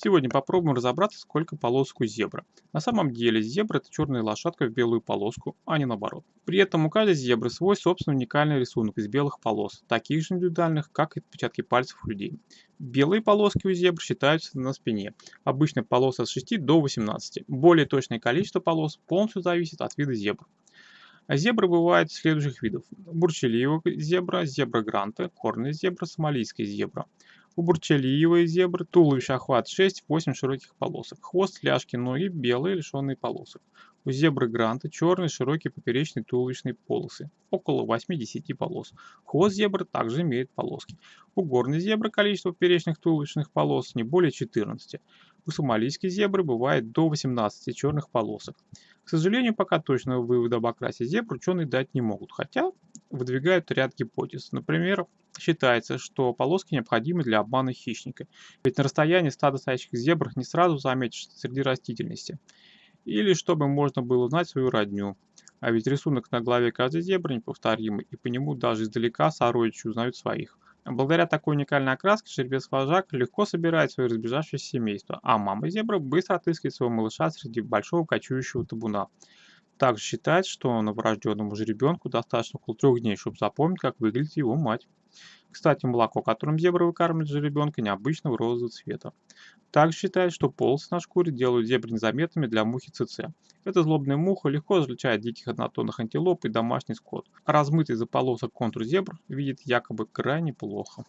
Сегодня попробуем разобраться, сколько полосок у зебры. На самом деле зебра это черная лошадка в белую полоску, а не наоборот. При этом у каждой зебры свой собственный уникальный рисунок из белых полос, таких же индивидуальных, как и отпечатки пальцев у людей. Белые полоски у зебр считаются на спине. Обычно полос от 6 до 18. Более точное количество полос полностью зависит от вида зебр. Зебры бывают следующих видов. Бурчелиевая зебра, зебра гранта, корная зебра, сомалийская зебра. У бурчелиевой зебры туловище охват 6-8 широких полосок. Хвост, ляжки, ноги белые, лишенные полосок. У зебры гранта черные широкие поперечные туловищные полосы, около 8-10 полос. Хвост зебры также имеет полоски. У горной зебры количество поперечных туловищных полос не более 14. У сомалийской зебры бывает до 18 черных полосок. К сожалению, пока точного вывода об окрасе зебр ученые дать не могут, хотя выдвигают ряд гипотез. Например, считается, что полоски необходимы для обмана хищника, ведь на расстоянии стада стоящих зебр не сразу заметишь среди растительности. Или чтобы можно было узнать свою родню. А ведь рисунок на голове каждой зебры неповторимый, и по нему даже издалека сородичи узнают своих. Благодаря такой уникальной окраске жеребец-вожак легко собирает свое разбежавшееся семейство, а мама зебра быстро отыскивает своего малыша среди большого кочующего табуна. Также считается, что новорожденному жеребенку достаточно около трех дней, чтобы запомнить, как выглядит его мать. Кстати, молоко, которым зебра выкармливает жеребенка, необычного розового цвета. Также считается, что полосы на шкуре делают зебры незаметными для мухи ЦЦ. Эта злобная муха легко различает диких однотонных антилоп и домашний скот, а размытый из-за полосок контур зебр видит якобы крайне плохо.